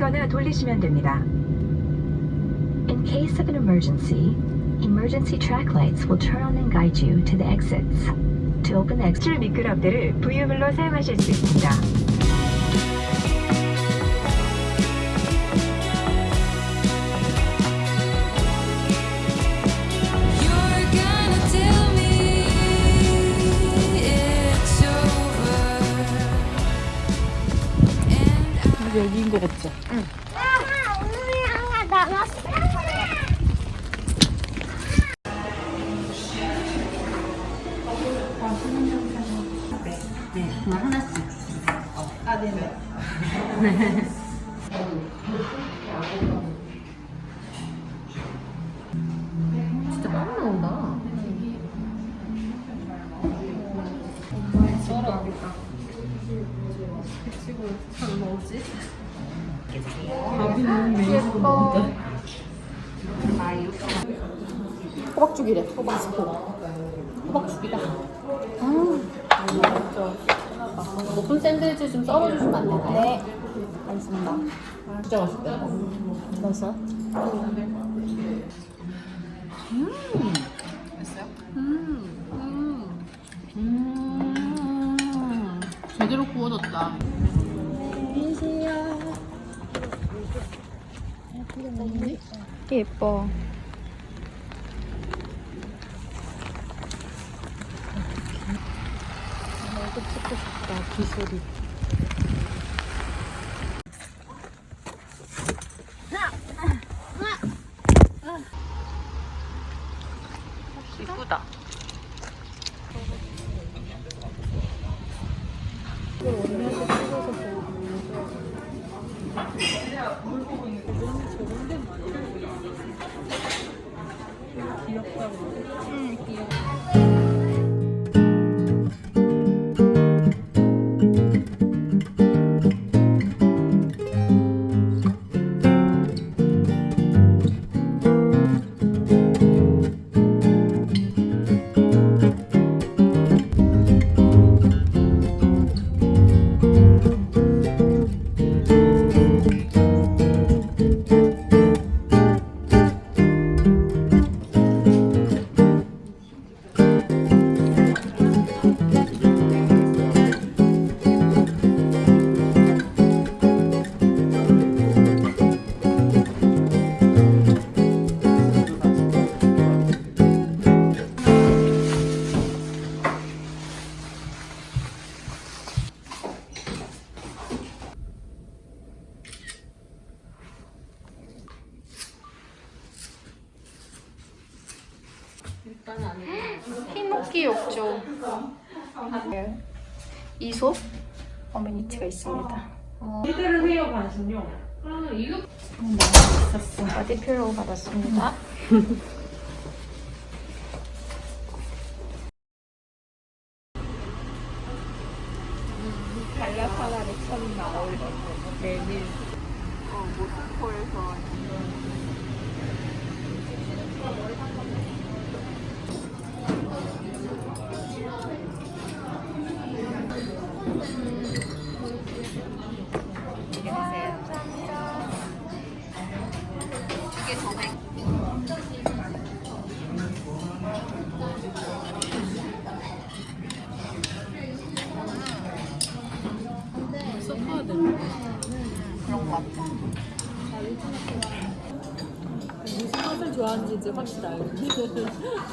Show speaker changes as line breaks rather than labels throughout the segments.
손잡이를 올리거나 돌리시면 됩니다.
In case of an emergency, emergency track lights will turn on and guide you to the exits. To open the exit,
출 미끄럼대를 부유물로 사용하실 수 있습니다.
거 같죠? 진짜 빵 나온다. 호박죽이래. 호박스프. 호박죽이다. 아, 오픈 샌드위치 좀 썰어주시면 안 될까요? 네. 알겠습니다. 진짜 맛있다. 맛있어요? 음. 맛있어요? 음. 음. 음. 제대로 구워졌다.
예뻐.
이거 찍고 싶다. 기술이.
흰목기 욕조 이솝 어메니티가 있습니다.
이대로 해요, 반신욕.
있었어. 바디 필로 받았습니다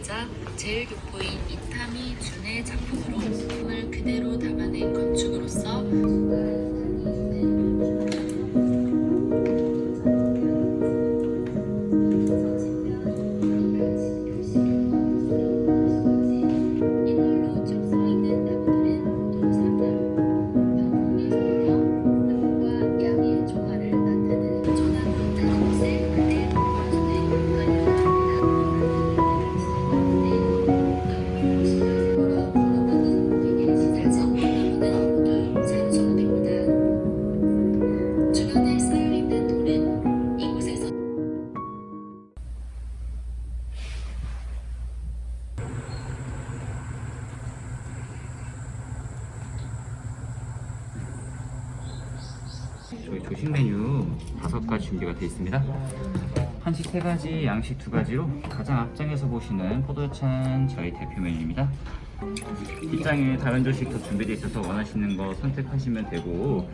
가이자 제일 교포인 이타미 준의 작품으로 품을 그대로 담아낸 건축으로서
가지, 양식 두 가지로 가장 앞장에서 보시는 포도찬 저희 대표 메뉴입니다. 뒷장에 다른 조식도 준비되어 있어서 원하시는 거 선택하시면 되고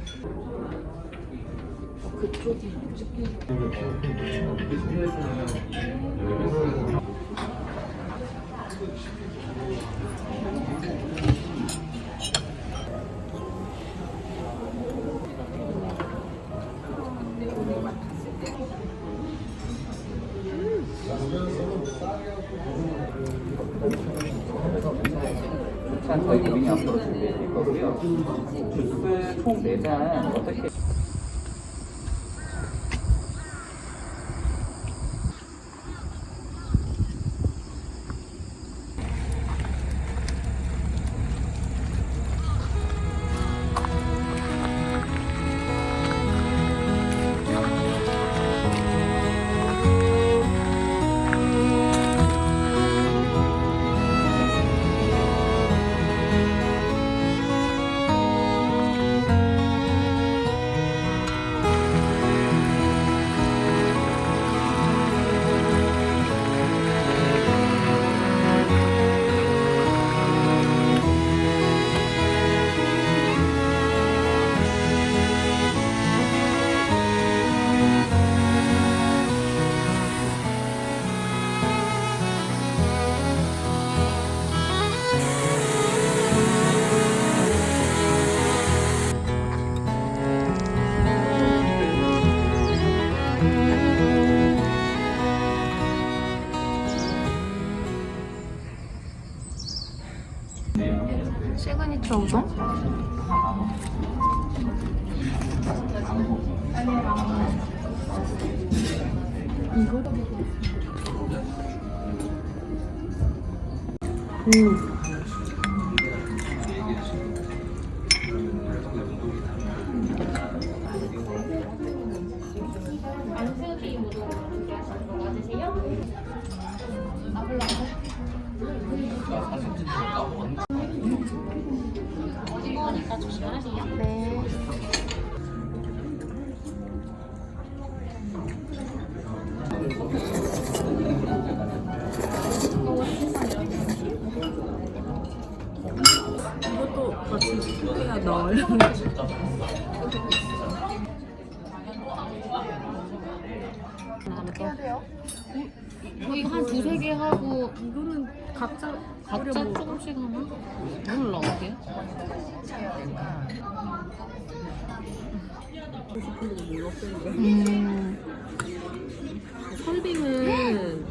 자, 4잔 어떻게
시그니처 우동?
어, 이거 한 두세 개 하고 이거는 각자 각자 조금씩 하나? 몰라 어떻게? 음. 설빙은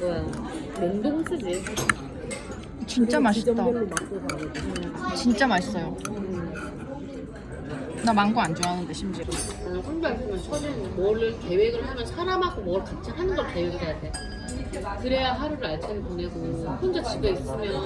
뭐야 냉동 쓰지
진짜 맛있다. 진짜 맛있어요. 나 망고 안 좋아하는데 심지어.
나는 혼자 있으면 처제는 뭐를 계획을 하면 사람하고 뭘 같이 하는 걸 계획을 해야 돼 그래야 하루를 알차게 보내고 혼자 집에 있으면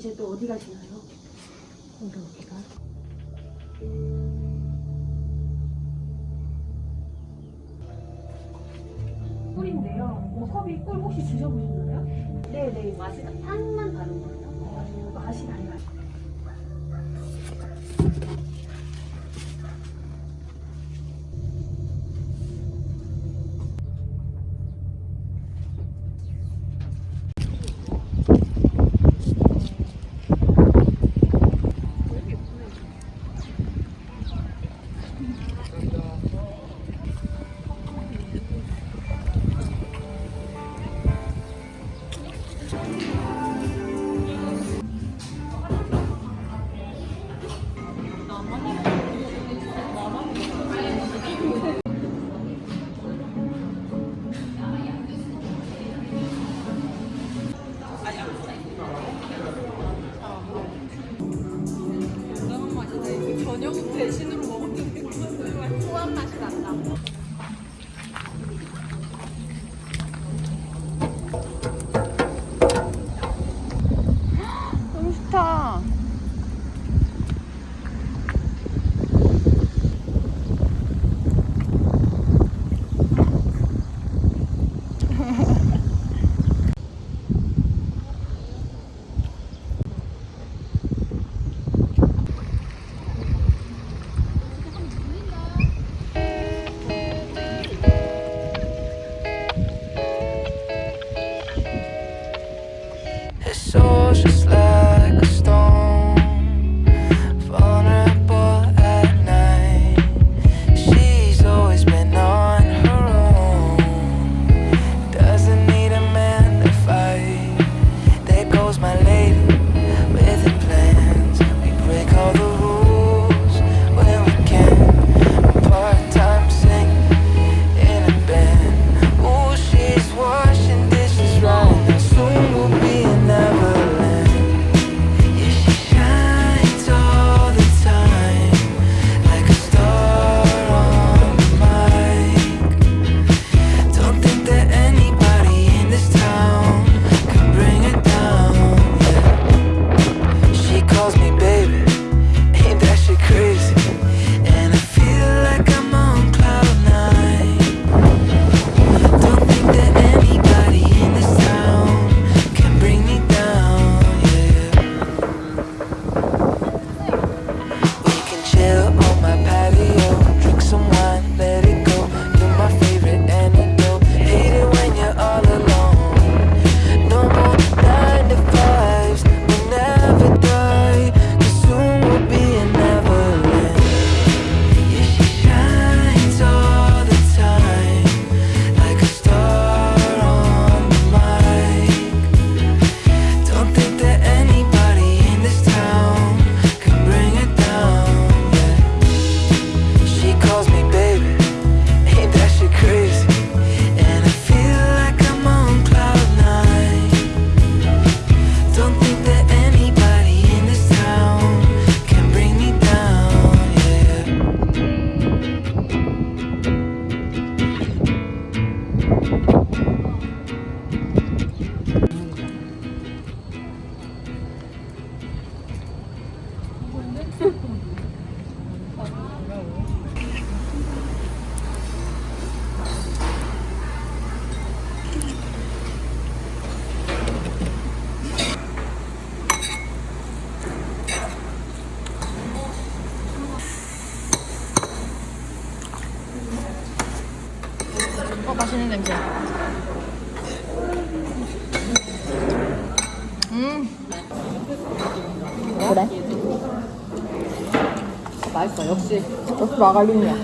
이제 또 어디 가시나요?
음. 그래?
맛있어 역시
역시 마가린이야.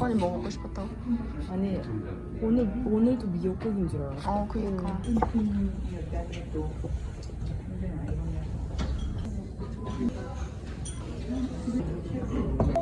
아니 뭐 먹고 싶었다고?
아니 미역국인 줄 알았어.
어 그니까
치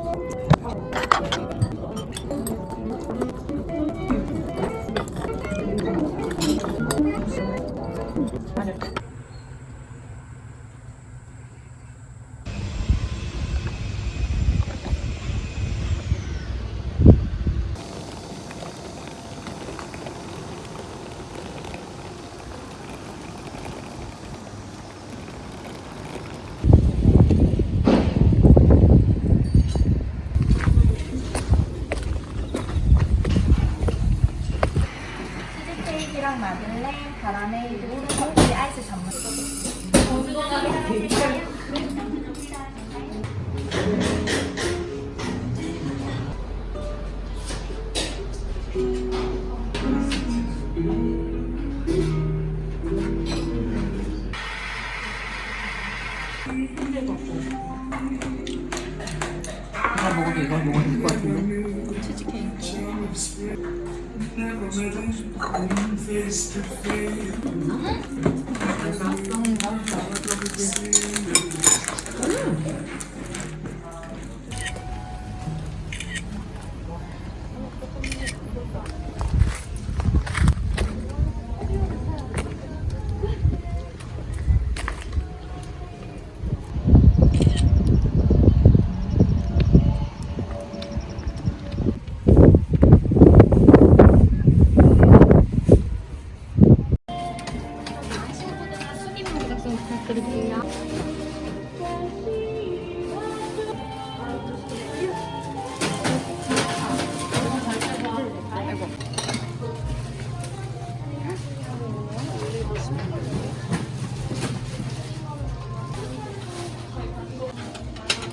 아이스 전문.
내가 먹어도 이걸 먹어도 될것 같은데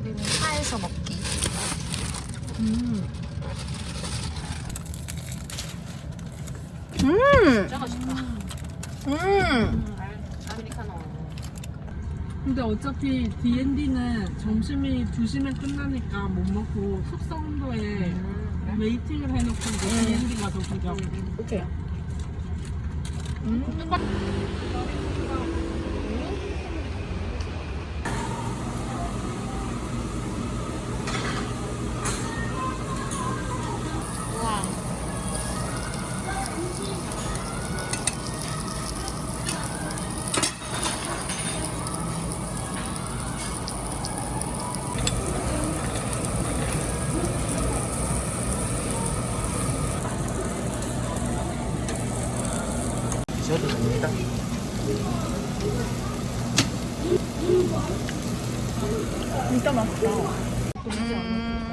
우리는 차에서 먹기. 음.
진짜 맛있다
음.
아메리카노
근데 어차피 D&D는 점심이 2시면 끝나니까 못 먹고 숙성도에 웨이팅을 해놓고 이제 D&D 가서 보자고.
오케이.
드셔도 됩니다.
진짜 맛있다. 음.